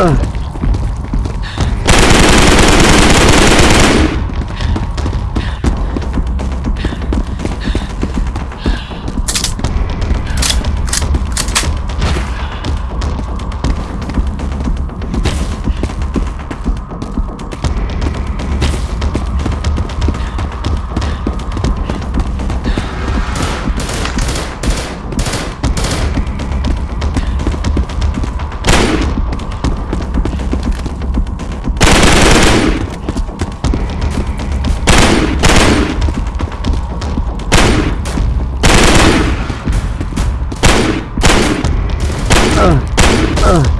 Ugh. uh, uh. uh.